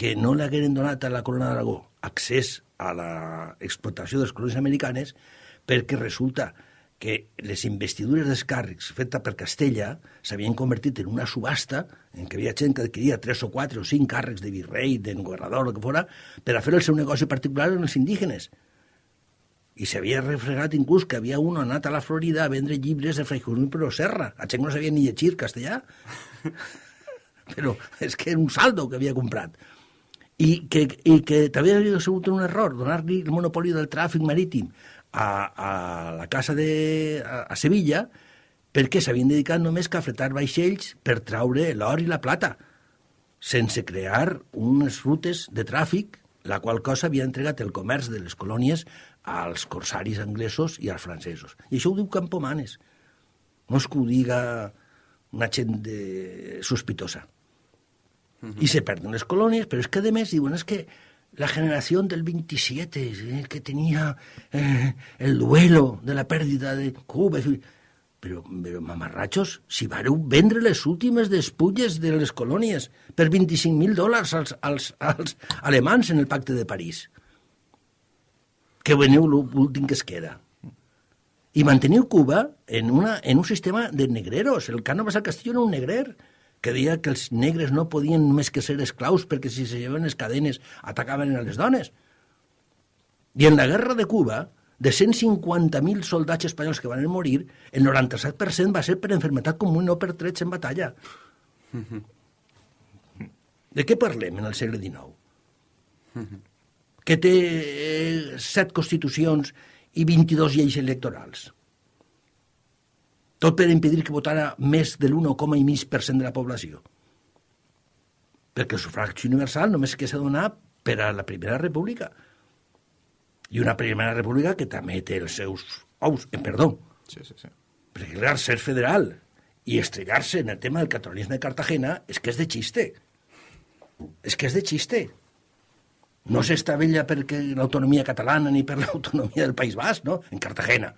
[SPEAKER 5] que no l'hagueren donat a la corona d'Aragó accés a l'explotació de les colònies americanes perquè resulta les investidures dels càrrecs fetes per Castella s'havien convertit en una subhasta en què havia gent que adquiria tres o quatre o cinc càrrecs de virrei, de governador, el que fora, per a fer el seu negoci particular en els indígenes. I s'havia refregat inclús que havia un anat a la Florida a vendre llibres de Fray Jerónimo Pero Serra. A gent no sabia ni llegir castellà. Però és que era un saldo que havia comprat. I que, i que també havia sigut un error donar-li el monopoli del tràfic marítim a, a la casa de, a, a Sevilla perquè s'havien dedicat només a fretar vaixells per traure l'or i la plata, sense crear unes rutes de tràfic, la qual cosa havia entregat el comerç de les colònies als corsaris anglesos i als francesos. I això ho diu Campomanes. No és que ho diga una gent de... sospitosa. Uh -huh. I se perden les colònies, però és que, a més, diuen, és que la generación del 27, eh, que tenía eh, el duelo de la pérdida de Cuba. Però, però mamarratxos, si vareu vendre les últimes despulles de les colònies per 25.000 dòlars als, als, als alemans en el pacte de París. Que veneu l'últim que es queda. I manteniu Cuba en, una, en un sistema de negreros. El Cánovas al Castillo era un negrer que deia que els negres no podien més que ser esclaus perquè si se llevaven les cadenes atacaven a les dones. I en la guerra de Cuba, de 150.000 soldats espanyols que van morir, el 97% va ser per enfermetat comú i no per trets en batalla. De què parlem en el segle XIX? Que té eh, set constitucions i 22 lleis electorals. Tot per impedir que votara més de l'1,5% de la població. Perquè el sufragi universal només que s'ha donat per a la Primera República. I una Primera República que també té els seus ous, en perdó.
[SPEAKER 3] Sí, sí, sí.
[SPEAKER 5] Perquè, clar, ser federal i estrellar-se en el tema del catalanisme de Cartagena és que és de xiste. És que és de xiste. No s'estavella perquè l'autonomia catalana ni per l'autonomia del País Basc, no? En Cartagena.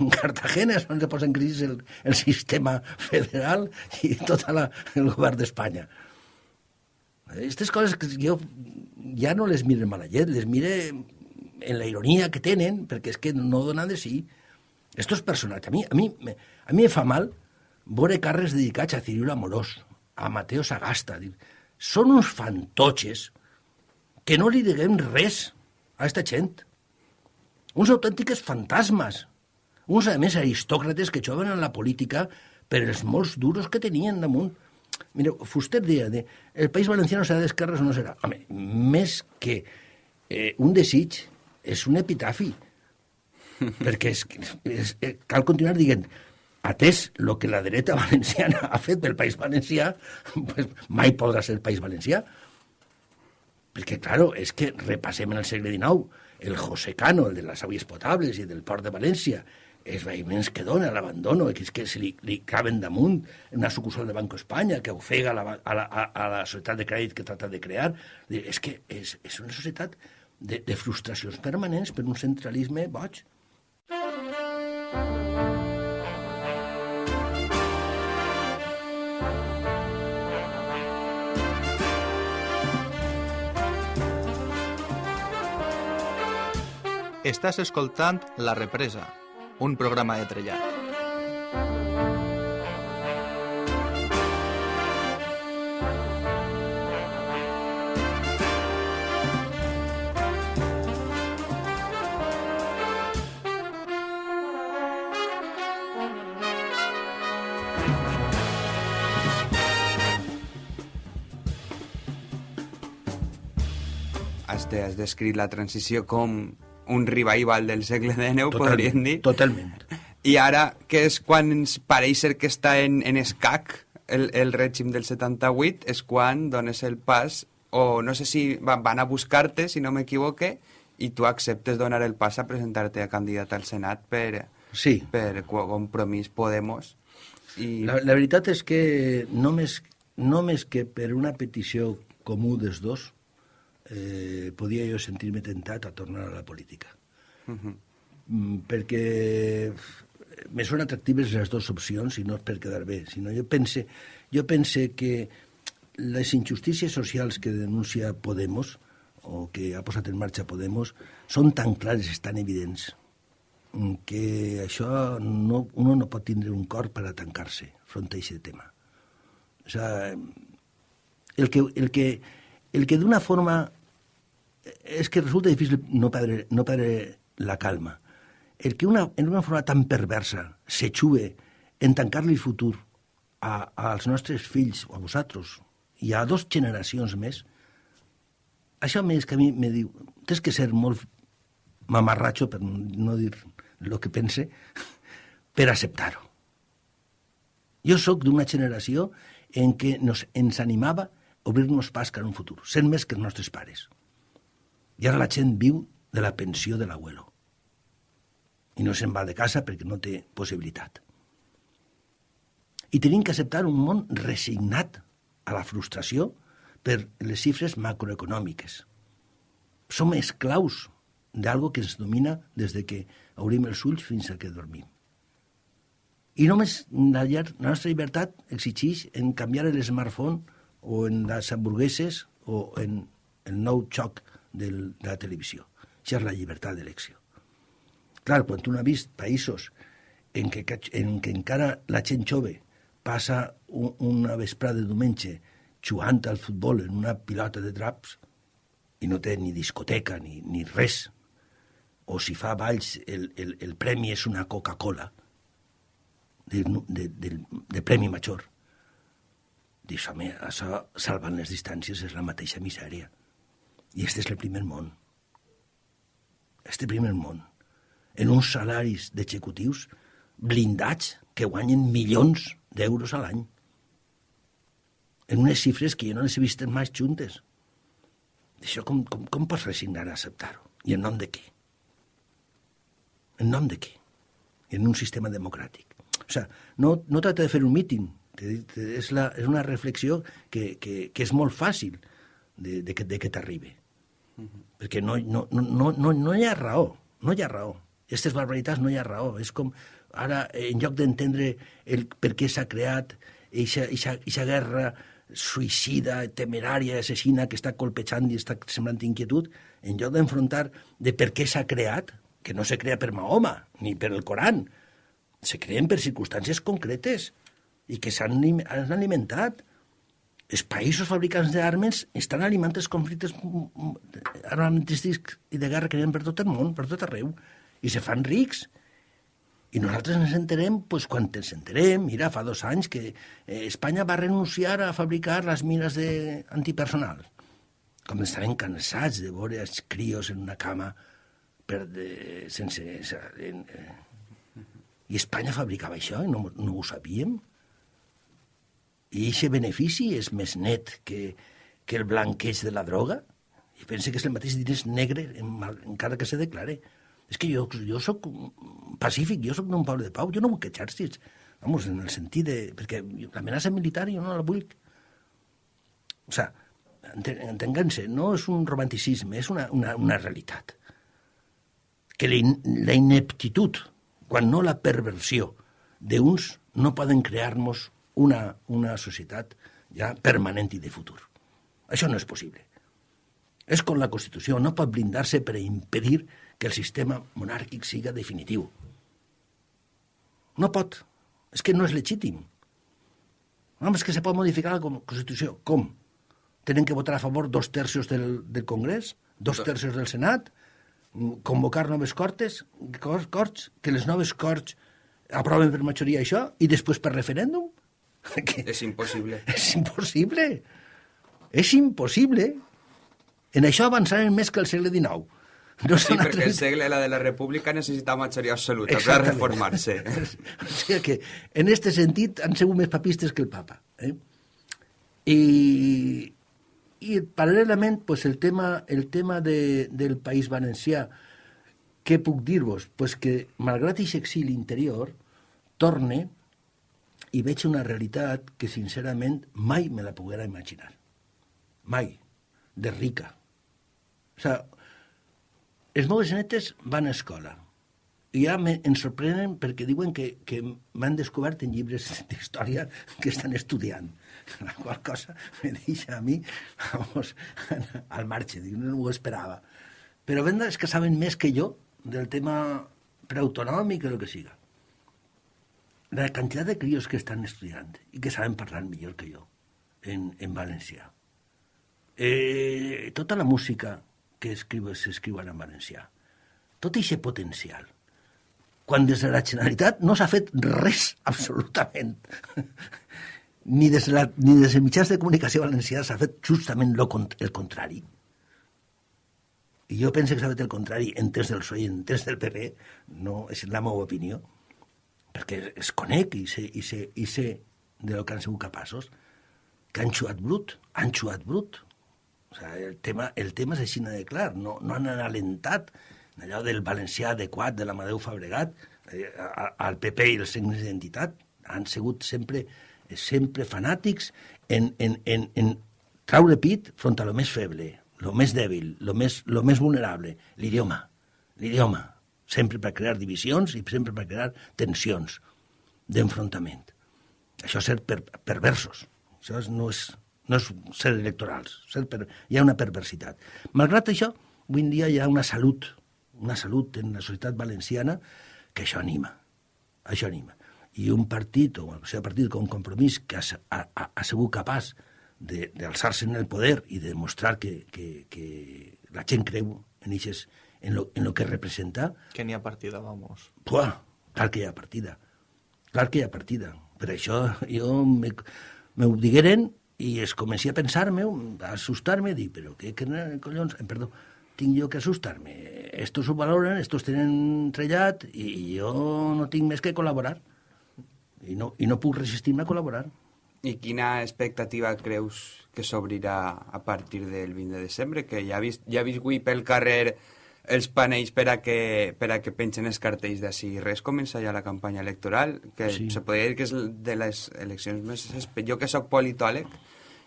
[SPEAKER 5] En Cartagena és on se posa en crisi el, el sistema federal i tot la, el govern d'Espanya. Aquestes coses que jo ja no les mire en mala llet, les mire en la ironia que tenen, perquè és que no donen de sí. Estos personatges, a mi, a mi, a mi me fa mal veure carres dedicats a Cirilo Amorós, a Mateo Sagasta. Dir, són uns fantotxes que no li diguem res a esta gent. Uns autèntiques fantasmes uns, a més, aristòcrates que joven en la política per els molts duros que tenien damunt. Mireu, Fuster deia, de, el País Valenciano serà d'esquerres o no serà. Home, més que eh, un desig, és un epitafi. perquè és, és, és, eh, cal continuar dient, atès el que la dreta valenciana ha fet pel País Valencià, pues, mai podrà ser País Valencià. Perquè, claro, és que repassem en el segle XIX el José Cano, el de les aigües potables i del port de València, els veïments que dona, l'abandono, que és que se li, li caben damunt una sucursal de Banco Espanya que ofega la, a, la, a la societat de crèdit que trata de crear. És que és, és una societat de, de frustracions permanents per un centralisme boig.
[SPEAKER 3] Estàs escoltant La Represa, un programa de trellat.
[SPEAKER 4] Has, de, la transició com un revival del segle XIX,
[SPEAKER 5] Total,
[SPEAKER 4] podríem dir.
[SPEAKER 5] Totalment.
[SPEAKER 4] I ara, que és quan ens pareix ser que està en, en escac el, el règim del 78, és quan dones el pas, o no sé si van, van a buscar-te, si no m'equivoque, i tu acceptes donar el pas a presentar-te a candidat al Senat per,
[SPEAKER 5] Sí.
[SPEAKER 4] per compromís Podemos. I...
[SPEAKER 5] La, la veritat és que només, només que per una petició comú dels dos eh, podia jo sentir-me tentat a tornar a la política.
[SPEAKER 4] Uh -huh.
[SPEAKER 5] mm, perquè me són atractives les dues opcions i no és per quedar bé, sinó jo pense, jo pense que les injustícies socials que denuncia Podemos o que ha posat en marxa Podemos són tan clares, tan evidents, que això no, uno no pot tindre un cor per a tancar-se front a aquest tema. O sea, el que, el que, el que d'una forma és que resulta difícil no perdre, no perdre la calma. El que una, en una forma tan perversa se xue en tancar-li el futur a, als nostres fills o a vosaltres i a dos generacions més, això més que a mi me diu, tens que ser molt mamarratxo, per no dir el que pense, per acceptar-ho. Jo sóc d'una generació en què nos, ens animava a obrir-nos pas cap a un futur, sent més que els nostres pares. I ara la gent viu de la pensió de l'abuelo. I no se'n va de casa perquè no té possibilitat. I tenim que acceptar un món resignat a la frustració per les xifres macroeconòmiques. Som esclaus d'algo que ens domina des de que obrim els ulls fins a que dormim. I només la, nostra llibertat exigeix en canviar l'smartphone o en les hamburgueses o en el nou xoc del, de la televisió. Això és la llibertat d'elecció. Clar, quan tu no has vist països en què, en què encara la gent jove passa un, una vesprada de diumenge jugant al futbol en una pilota de draps i no té ni discoteca ni, ni res, o si fa balls el, el, el premi és una Coca-Cola de, de, de, de premi major. Dius, home, això, salvant les distàncies, és la mateixa misèria. I este és el primer món. Este primer món. En uns salaris d'executius blindats que guanyen milions d'euros a l'any en unes xifres que jo no les he vist mai juntes. Això com, com, com pots resignar a acceptar-ho? I en nom de què? En nom de què? En un sistema democràtic. O sigui, no, no tracta de fer un míting, és, la, és una reflexió que, que, que és molt fàcil de, de, de que t'arribi. Uh -huh. Perquè no, no, no, no, no hi ha raó, no hi ha raó. Aquestes barbaritats no hi ha raó. És com, ara, en lloc d'entendre el per què s'ha creat aquesta guerra suïcida, temerària, assassina que està colpejant i està semblant inquietud, en lloc d'enfrontar de per què s'ha creat, que no se crea per Mahoma ni per el Coran, se creen per circumstàncies concretes i que s'han alimentat. Els països fabricants d'armes estan alimentant els conflictes armamentístics i de guerra que hi ha per tot el món, per tot arreu, i se fan rics i nosaltres ens enterem pues, quan ens enterem. Mira, fa dos anys que eh, Espanya va renunciar a fabricar les mines de... antipersonal. Com estaven cansats de veure els crios en una cama per de, sense... En, eh, I Espanya fabricava això i no, no ho sabíem. I aquest benefici és més net que, que el blanqueig de la droga. I pense que és el mateix diners negre, encara que se declare. És que jo, jo sóc pacífic, jo sóc d'un poble de pau, jo no vull que exèrcits. Vamos, en el sentit de... Perquè l'amenaça militar jo no la vull. O sigui, entenguem-se, no és un romanticisme, és una, una, una realitat. Que la, in, la ineptitud, quan no la perversió, d'uns no poden crear-nos una, una societat ja permanent i de futur. Això no és possible. És com la Constitució, no pot blindar-se per impedir que el sistema monàrquic siga definitiu. No pot. És que no és legítim. No, és que se pot modificar la Constitució. Com? Tenen que votar a favor dos terços del, del Congrés, dos terços del Senat, convocar noves cortes, corts, que les noves corts aproven per majoria això, i després per referèndum?
[SPEAKER 4] Que és impossible.
[SPEAKER 5] És impossible. És impossible. En això avançarem més que el segle XIX.
[SPEAKER 4] No sí, perquè el segle la de la República necessita majoria absoluta Exactament. per reformar-se.
[SPEAKER 5] o sigui que, en aquest sentit, han sigut més papistes que el papa. Eh? I, i paral·lelament, pues, el tema, el tema de, del País Valencià, què puc dir-vos? Pues que, malgrat aquest exili interior, torne i veig una realitat que, sincerament, mai me la poguera imaginar. Mai. De rica. O sigui, els meus netes van a escola. ja me, em sorprenen perquè diuen que, que m'han descobert en llibres d'història que estan estudiant. La qual cosa me deixa a mi vamos, al marge, dic, no ho esperava. Però venda és que saben més que jo del tema preautonòmic o el que siga. La quantitat de crios que estan estudiant i que saben parlar millor que jo en, en valencià. Eh, tota la música que s'escriuen en valencià. Tot aquest potencial. Quan des de la Generalitat no s'ha fet res, absolutament. ni, des de la, ni des de mitjans de comunicació valencià s'ha fet justament lo, el contrari. I jo penso que s'ha fet el contrari en temps del PSOE i en temps del PP, no és la meva opinió, perquè es conec i sé, i sé, i sé de lo que han sigut capaços, que han xuat brut, han xuat brut, o sigui, el, tema, el tema és així de clar, no, no han alentat allò del valencià adequat de l'Amadeu Fabregat, eh, al PP i els signes d'identitat, han sigut sempre, sempre fanàtics en, en, en, en traure pit front a lo més feble, lo més dèbil, lo més, lo més vulnerable, l'idioma, l'idioma, sempre per crear divisions i sempre per crear tensions d'enfrontament. Això és ser per, perversos, això no és, no és ser electorals, ser per, hi ha una perversitat. Malgrat això, avui en dia hi ha una salut, una salut en la societat valenciana que això anima, això anima. I un partit, o sigui, un partit com Compromís, que ha, ha, ha sigut capaç d'alçar-se en el poder i de demostrar que, que, que la gent creu en, eixes, en, lo, en lo que representa...
[SPEAKER 6] Que n'hi ha partida, vamos.
[SPEAKER 5] Pua, clar que hi ha partida. Clar que hi ha partida. Per això jo me, me ho digueren i es comenci a pensar-me, a assustar-me, dir, però què, què collons, eh, perdó, tinc jo que assustar-me? Estos ho valoren, estos tenen trellat i jo no tinc més que col·laborar. I no, i no puc resistir-me a col·laborar.
[SPEAKER 4] I quina expectativa creus que s'obrirà a partir del 20 de desembre? Que ja ha vist, ja ha vist avui pel carrer els panells per a que, per a que pengen els cartells d'ací. Res comença ja la campanya electoral, que sí. se podria dir que és de les eleccions més... Jo que sóc politòleg,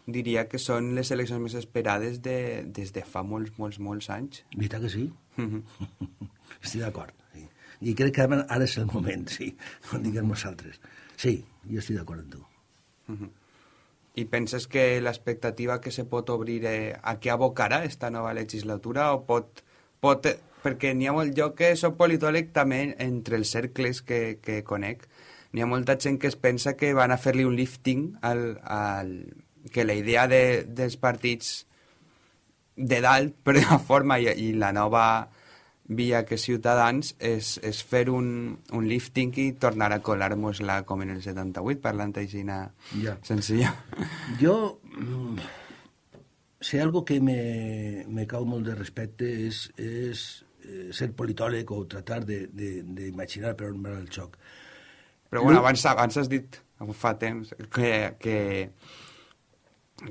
[SPEAKER 4] diria que són les eleccions més esperades de, des de fa molts, molts, molts anys.
[SPEAKER 5] Veritat que sí? Mm -hmm. estic d'acord. Sí. I crec que ara és el moment, sí, ho diguem nosaltres. Sí, jo estic d'acord amb tu. Mm -hmm.
[SPEAKER 4] I penses que l'expectativa que se pot obrir eh, a què abocarà esta nova legislatura o pot pot, perquè n'hi ha molt, jo que soc politòleg també entre els cercles que, que conec, n'hi ha molta gent que es pensa que van a fer-li un lifting al, al, que la idea de, dels partits de dalt, per una forma, i, i la nova via que Ciutadans és, és fer un, un lifting i tornar a colar-nos-la com en el 78, parlant així ja. senzilla.
[SPEAKER 5] Jo mm, si algo que me, me cau molt de respecte és, és eh, ser politòleg o tratar d'imaginar per on va el xoc.
[SPEAKER 4] Però bueno, abans, abans has dit, fa temps, que, que,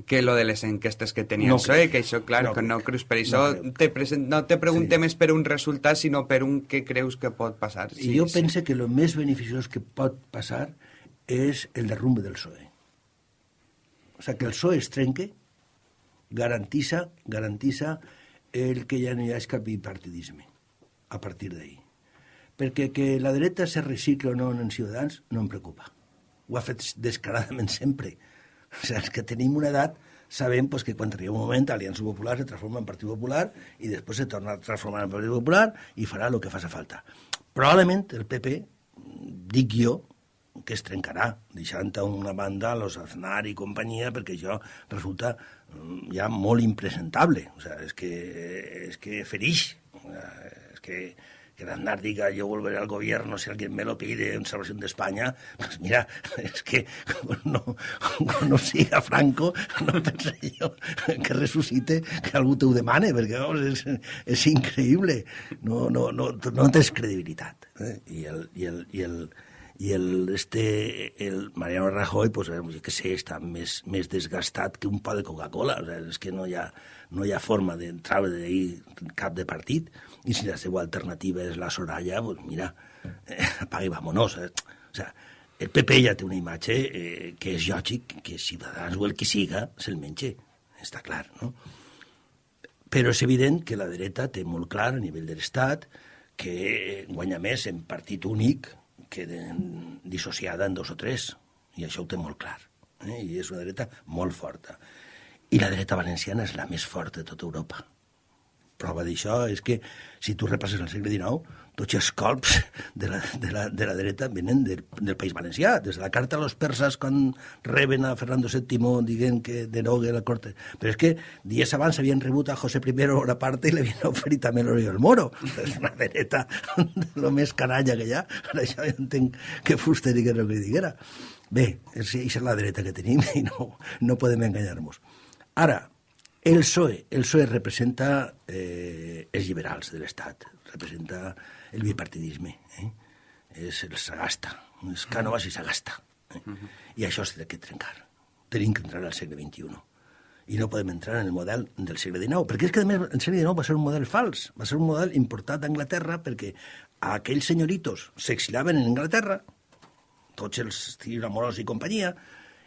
[SPEAKER 4] que lo de les enquestes que tenia no, PSOE, que això, clar, no, que no creus per això, no, te present, no te preguntem sí. més per un resultat, sinó per un que creus que pot passar.
[SPEAKER 5] Sí, I jo sí. penso que el més beneficiós que pot passar és el derrumbe del PSOE. O sigui, que el PSOE es trenque, garantissa, garantissa el que ja no hi ha cap bipartidisme a partir d'ahir. Perquè que la dreta se recicla o no en Ciutadans no em preocupa. Ho ha fet descaradament sempre. O sigui, és que tenim una edat, sabem pues, que quan arriba un moment Aliança Popular se transforma en Partit Popular i després se torna a transformar en Partit Popular i farà el que faci falta. Probablement el PP, dic jo, que es trencarà, deixant a una banda los Aznar i companyia, perquè això resulta ja molt impresentable. O sea, és que, és que ferix. És que, que Aznar diga yo volveré al gobierno si alguien me lo pide en Salvación de España, pues mira, es que no, no siga Franco, no pense jo que resucite, que algú t'ho demane, perquè vamos, és, és increïble. No, no, no, no tens credibilitat. Eh? I el, i el, i el, i el, este, el Mariano Rajoy, pues, jo que sé, està més, més desgastat que un pa de Coca-Cola, o sigui, és que no hi ha, no hi ha forma d'entrar d'ahir cap de partit, i si la seva alternativa és la Soraya, pues mira, eh, apaga i vámonos. Eh? O sigui, el PP ja té una imatge eh, que és lògic que Ciutadans o el que siga se'l menja, està clar, no? Però és evident que la dreta té molt clar a nivell de l'Estat que guanya més en partit únic que de, dissociada en dos o tres, i això ho té molt clar. Eh? I és una dreta molt forta. I la dreta valenciana és la més forta de tota Europa. Prova d'això és que, si tu repasses el segle XIX, tots els colps de la, de la, de la dreta venen del, del País Valencià, des de la carta a los persas quan reben a Fernando VII dient que derogue la corte. Però és que dies abans havien rebut a José I una part i l'havien oferit també l'Oriol Moro. És una dreta de lo més canalla que hi ha. Per això jo entenc que fuster i que no que diguera. Bé, és, és la dreta que tenim i no, no podem enganyar-nos. Ara, el PSOE, el PSOE representa eh, els liberals de l'Estat, representa el bipartidisme. Eh? És el sagasta, és Cànovas i sagasta. Eh? I això s'ha de trencar. Tenim que entrar al segle XXI. I no podem entrar en el model del segle XIX, perquè és que, a més, el segle XIX va ser un model fals, va ser un model importat d'Anglaterra perquè aquells senyoritos s'exilaven en Anglaterra, tots els Ciro Amorós i companyia,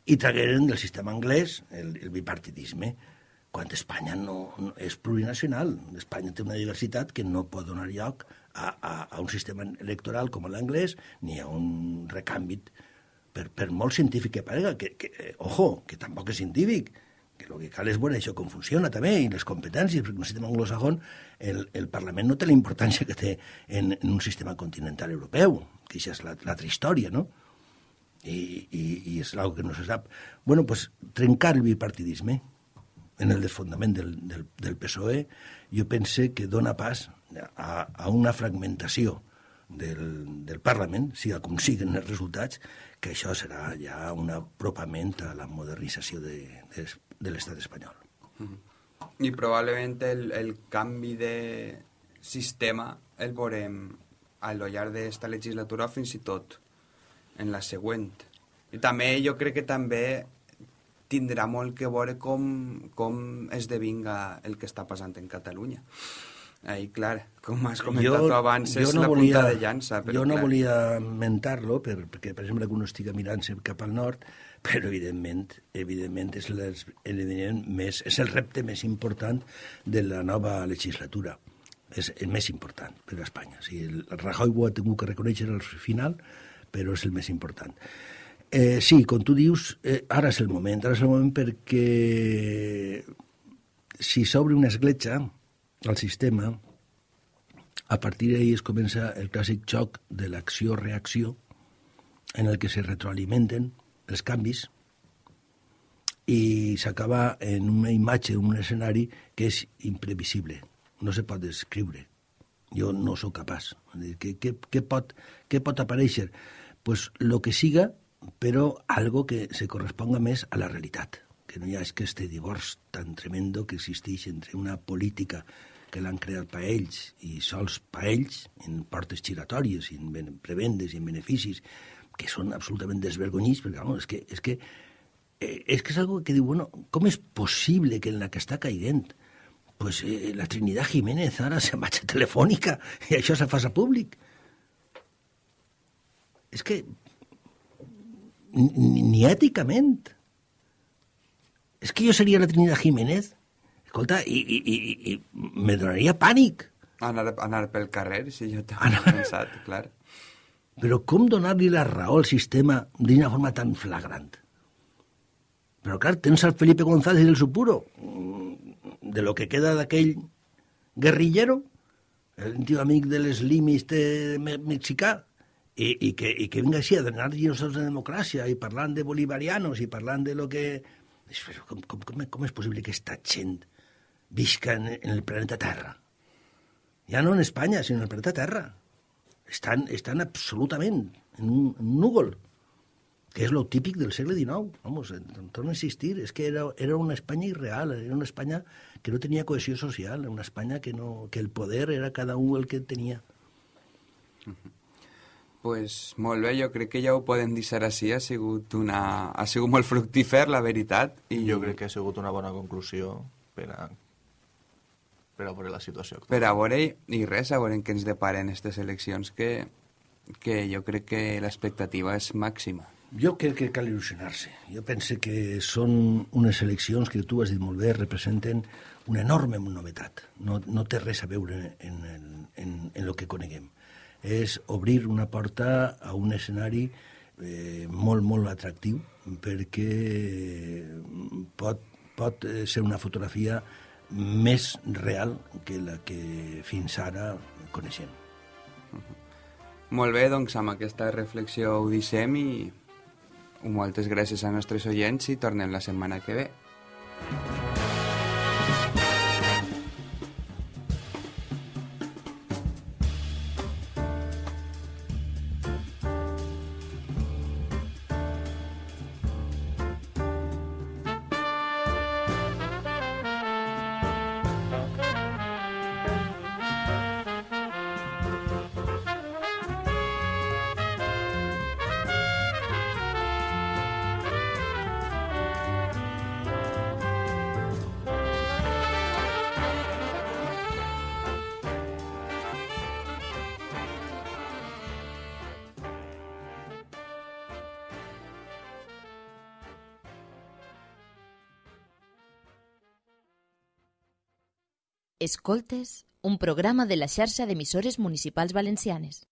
[SPEAKER 5] i tragueren del sistema anglès el, el bipartidisme quan Espanya no, no és plurinacional. Espanya té una diversitat que no pot donar lloc a, a, a un sistema electoral com l'anglès ni a un recàmbit per, per molt científic que parega, que, que, eh, ojo, que tampoc és científic, que el que cal és veure això com funciona també, i les competències, perquè en un sistema anglosajón el, el Parlament no té la importància que té en, en un sistema continental europeu, que això és l'altra història, no? I, i, i és una que no se sap. bueno, pues, trencar el bipartidisme, en el desfondament del, del, del PSOE, jo pense que dona pas a, a una fragmentació del, del Parlament, si aconsiguen els resultats, que això serà ja un apropament a la modernització de, de, de l'estat espanyol. Mm
[SPEAKER 4] -hmm. I probablement el, el canvi de sistema el veurem a lo llarg d'esta legislatura fins i tot en la següent. I també jo crec que també tindrà molt que veure com, com esdevinga el que està passant en Catalunya. Ahí, clar, com has comentat jo, abans, és no la volia, punta de llança.
[SPEAKER 5] Però, jo no clar. volia mentar-lo, per, perquè, per exemple, que uno estigui mirant cap al nord, però evidentment, evidentment és, les, evidentment més, és el repte més important de la nova legislatura. És el més important per a Espanya. O sigui, el Rajoy ho ha tingut que reconèixer al final, però és el més important. Eh, sí, com tu dius, eh, ara és el moment, ara és el moment perquè si s'obre una escletxa al sistema, a partir d'ahir es comença el clàssic xoc de l'acció-reacció en el que se retroalimenten els canvis i s'acaba en una imatge, un escenari que és imprevisible, no se pot descriure. Jo no sóc capaç. Què, què, què, pot, què pot aparèixer? pues lo que siga però algo que se corresponga més a la realitat, que no hi ha és que este divorç tan tremendo que existeix entre una política que l'han creat per ells i sols per ells, en portes giratòries, en prebendes i en beneficis, que són absolutament desvergonyits, perquè no, és que, és que eh, és que és algo que diu, bueno, com és possible que en la que està caiguent pues, eh, la Trinidad Jiménez ara se marxa telefònica i això se fa a públic? És que ni, ni èticament. És que jo seria la Trinidad Jiménez, escolta, i, i, i, i me donaria pànic.
[SPEAKER 4] Anar, anar pel carrer, si jo t'ho anar... pensat, clar.
[SPEAKER 5] Però com donar-li la raó al sistema d'una forma tan flagrant? Però clar, tens el Felipe González i el Supuro, de lo que queda d'aquell guerrillero, el tio amic de les limis mexicà, i, i, que, i que vinga així a donar-nos de democràcia i parlant de bolivarianos i parlant de lo que... Com, com, com, com és possible que aquesta gent visca en, en el planeta Terra? Ja no en Espanya, sinó en el planeta Terra. Estan, estan absolutament en un, en un núvol, que és lo típic del segle XIX. Vamos, torna a existir. És que era, era una Espanya irreal, era una Espanya que no tenia cohesió social, una Espanya que, no, que el poder era cada un el que tenia.
[SPEAKER 4] Uh -huh pues molt bé, jo crec que ja ho podem dir ser així, ha sigut, una... ha sigut molt fructífer, la veritat.
[SPEAKER 6] I jo crec que ha sigut una bona conclusió per a, per a veure la situació actual.
[SPEAKER 4] Per a veure, i res, a veure què ens deparen aquestes eleccions, que, que jo crec que l'expectativa és màxima.
[SPEAKER 5] Jo crec que cal il·lusionar-se. Jo penso que són unes eleccions que tu has dit molt bé, representen una enorme novetat. No, no té res a veure en, en, en, en el que coneguem. És obrir una porta a un escenari eh, molt, molt atractiu perquè pot, pot eh, ser una fotografia més real que la que fins ara coneixem.
[SPEAKER 4] Molt bé, doncs amb aquesta reflexió ho deixem i moltes gràcies a nostres oients i tornem la setmana que ve.
[SPEAKER 1] Escoltes, un programa de la xarxa d'emissores municipals valencianes.